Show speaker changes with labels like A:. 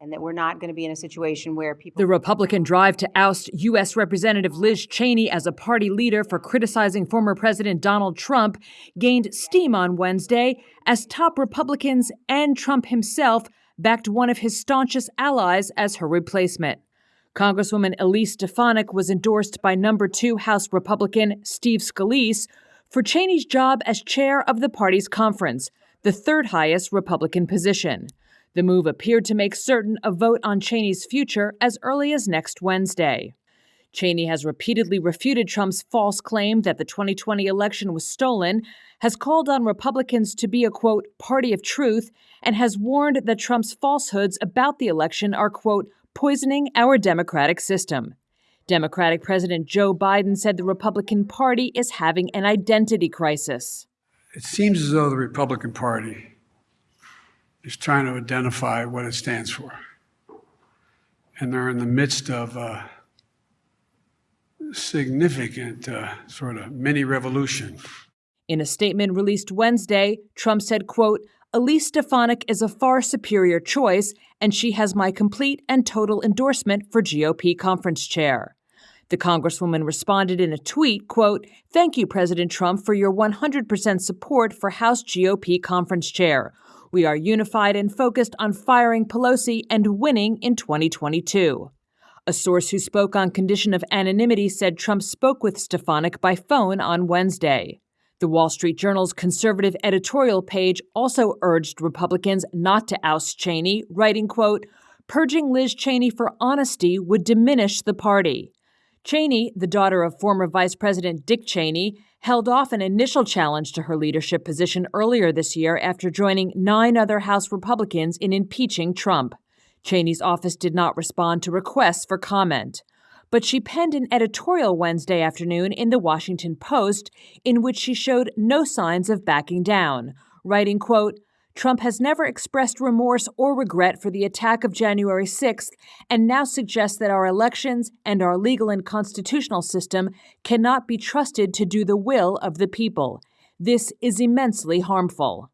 A: and that we're not going to be in a situation where people.
B: The Republican drive to oust U.S. Representative Liz Cheney as a party leader for criticizing former President Donald Trump gained steam on Wednesday as top Republicans and Trump himself backed one of his staunchest allies as her replacement. Congresswoman Elise Stefanik was endorsed by number two House Republican Steve Scalise for Cheney's job as chair of the party's conference, the third highest Republican position. The move appeared to make certain a vote on Cheney's future as early as next Wednesday. Cheney has repeatedly refuted Trump's false claim that the 2020 election was stolen, has called on Republicans to be a quote, party of truth, and has warned that Trump's falsehoods about the election are quote, poisoning our democratic system. Democratic President Joe Biden said the Republican Party is having an identity crisis.
C: It seems as though the Republican Party is trying to identify what it stands for. And they're in the midst of a significant uh, sort of mini revolution.
B: In a statement released Wednesday, Trump said, quote, Elise Stefanik is a far superior choice, and she has my complete and total endorsement for GOP conference chair. The Congresswoman responded in a tweet, quote, Thank you, President Trump, for your 100% support for House GOP conference chair. We are unified and focused on firing Pelosi and winning in 2022. A source who spoke on condition of anonymity said Trump spoke with Stefanik by phone on Wednesday. The Wall Street Journal's conservative editorial page also urged Republicans not to oust Cheney, writing, quote, purging Liz Cheney for honesty would diminish the party. Cheney, the daughter of former Vice President Dick Cheney, held off an initial challenge to her leadership position earlier this year after joining nine other House Republicans in impeaching Trump. Cheney's office did not respond to requests for comment. But she penned an editorial Wednesday afternoon in the Washington Post in which she showed no signs of backing down, writing, quote, Trump has never expressed remorse or regret for the attack of January 6th and now suggests that our elections and our legal and constitutional system cannot be trusted to do the will of the people. This is immensely harmful.